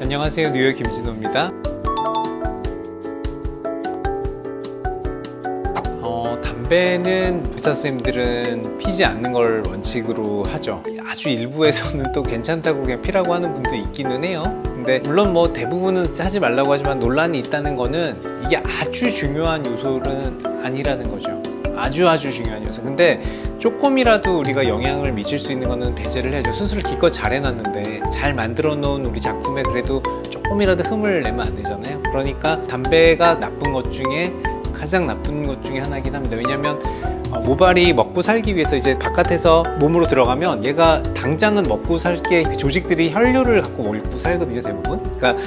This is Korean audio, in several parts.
안녕하세요. 뉴욕 김진호입니다. 어, 담배는 의사 선생님들은 피지 않는 걸 원칙으로 하죠. 아주 일부에서는 또 괜찮다고 그냥 피라고 하는 분도 있기는 해요. 근데 물론 뭐 대부분은 하지 말라고 하지만 논란이 있다는 거는 이게 아주 중요한 요소는 아니라는 거죠. 아주 아주 중요한 요소. 근데 조금이라도 우리가 영향을 미칠 수 있는 거는 배제를 해야죠 수술을 기껏 잘 해놨는데 잘 만들어 놓은 우리 작품에 그래도 조금이라도 흠을 내면 안 되잖아요. 그러니까 담배가 나쁜 것 중에 가장 나쁜 것 중에 하나긴 합니다. 왜냐면 어, 모발이 먹고 살기 위해서 이제 바깥에서 몸으로 들어가면 얘가 당장은 먹고 살게 그 조직들이 혈류를 갖고 먹고 살거든요 대부분. 그러니까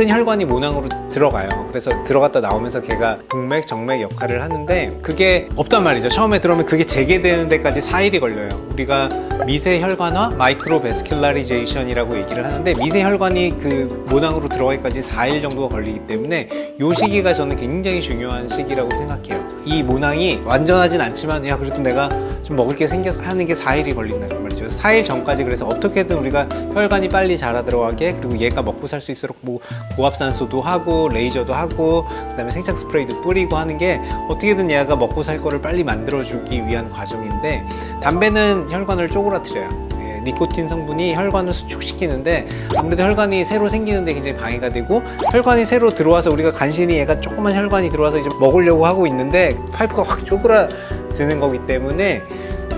작은 혈관이 모낭으로 들어가요. 그래서 들어갔다 나오면서 걔가 동맥 정맥 역할을 하는데 그게 없단 말이죠. 처음에 들어오면 그게 재개되는 데까지 4일이 걸려요. 우리가 미세 혈관화 micro vascularization이라고 얘기를 하는데 미세 혈관이 그 모낭으로 들어가기까지 4일 정도가 걸리기 때문에 이 시기가 저는 굉장히 중요한 시기라고 생각해요. 이 모낭이 완전하진 않지만 야 그래도 내가 좀 먹을 게 생겨서 하는 게 4일이 걸린다는 말이죠. 4일 전까지 그래서 어떻게든 우리가 혈관이 빨리 자라 들어가게 그리고 얘가 먹고 살 수 있도록 뭐 고압산소도 하고 레이저도 하고 그 다음에 생착 스프레이도 뿌리고 하는 게 어떻게든 얘가 먹고 살 거를 빨리 만들어 주기 위한 과정인데 담배는 혈관을 쪼그라 뜨려요. 예, 니코틴 성분이 혈관을 수축시키는데 아무래도 혈관이 새로 생기는데 굉장히 방해가 되고 혈관이 새로 들어와서 우리가 간신히 얘가 조그만 혈관이 들어와서 이제 먹으려고 하고 있는데 파이프가 확 쪼그라드는 거기 때문에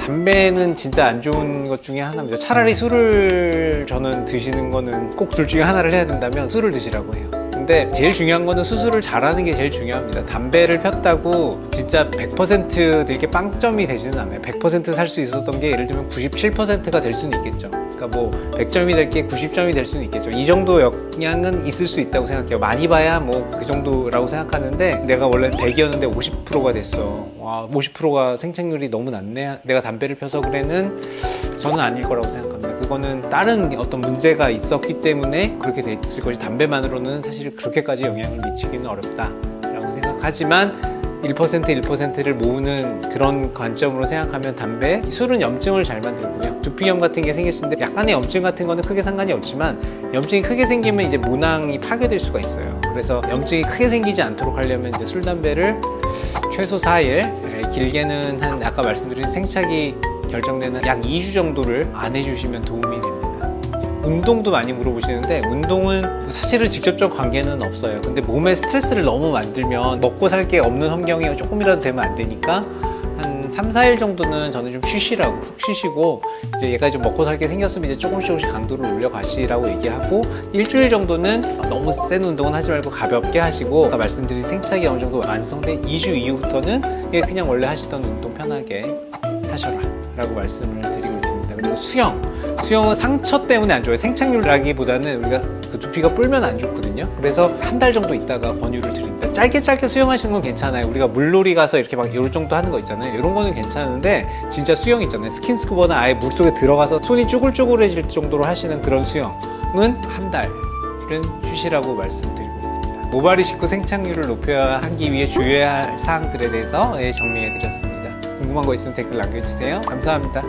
담배는 진짜 안 좋은 것 중에 하나입니다. 차라리 술을 저는 드시는 거는 꼭 둘 중에 하나를 해야 된다면 술을 드시라고 해요. 근데 제일 중요한 거는 수술을 잘하는 게 제일 중요합니다. 담배를 폈다고 진짜 100% 되게 빵점이 되지는 않아요. 100%살 수 있었던 게 예를 들면 97%가 될 수는 있겠죠. 그러니까 뭐 100점이 될 게 90점이 될 수는 있겠죠. 이 정도 영향은 있을 수 있다고 생각해요. 많이 봐야 뭐 그 정도라고 생각하는데 내가 원래 100이었는데 50%가 됐어. 와 50%가 생착률이 너무 낮네. 내가 담배를 펴서 그래는 저는 아닐 거라고 생각합니다. 그거는 다른 어떤 문제가 있었기 때문에 그렇게 됐을 것이 담배만으로는 사실 그렇게까지 영향을 미치기는 어렵다 라고 생각하지만 1% 1%를 모으는 그런 관점으로 생각하면 담배, 술은 염증을 잘 만들고요. 두피염 같은 게 생길 수 있는데 약간의 염증 같은 거는 크게 상관이 없지만 염증이 크게 생기면 이제 모낭이 파괴될 수가 있어요. 그래서 염증이 크게 생기지 않도록 하려면 이제 술, 담배를 최소 4일 길게는 한 아까 말씀드린 생착이 결정되는 약 2주 정도를 안 해주시면 도움이 됩니다 운동도 많이 물어보시는데 운동은 사실은 직접적 관계는 없어요. 근데 몸에 스트레스를 너무 만들면 먹고 살 게 없는 환경이 조금이라도 되면 안 되니까 한 3, 4일 정도는 저는 좀 쉬시라고 푹 쉬시고 이제 얘가 좀 먹고 살 게 생겼으면 이제 조금씩 조금씩 강도를 올려가시라고 얘기하고 일주일 정도는 너무 센 운동은 하지 말고 가볍게 하시고 아까 말씀드린 생착이 어느 정도 완성된 2주 이후부터는 그냥 원래 하시던 운동 편하게 하셔라 라고 말씀을 드리고 그리고 수영. 수영은 상처 때문에 안 좋아요. 생착률라기보다는 우리가 그 두피가 불면 안 좋거든요. 그래서 한 달 정도 있다가 권유를 드립니다. 짧게 짧게 수영하시는 건 괜찮아요. 우리가 물놀이 가서 이렇게 막 이럴 정도 하는 거 있잖아요. 이런 거는 괜찮은데 진짜 수영 있잖아요. 스킨스쿠버나 아예 물속에 들어가서 손이 쭈글쭈글해질 정도로 하시는 그런 수영은 한 달은 쉬시라고 말씀드리고 있습니다. 모발이 식구 생착률을 높여야 하기 위해 주의해야 할 사항들에 대해서 예, 정리해 드렸습니다. 궁금한 거 있으면 댓글 남겨주세요. 감사합니다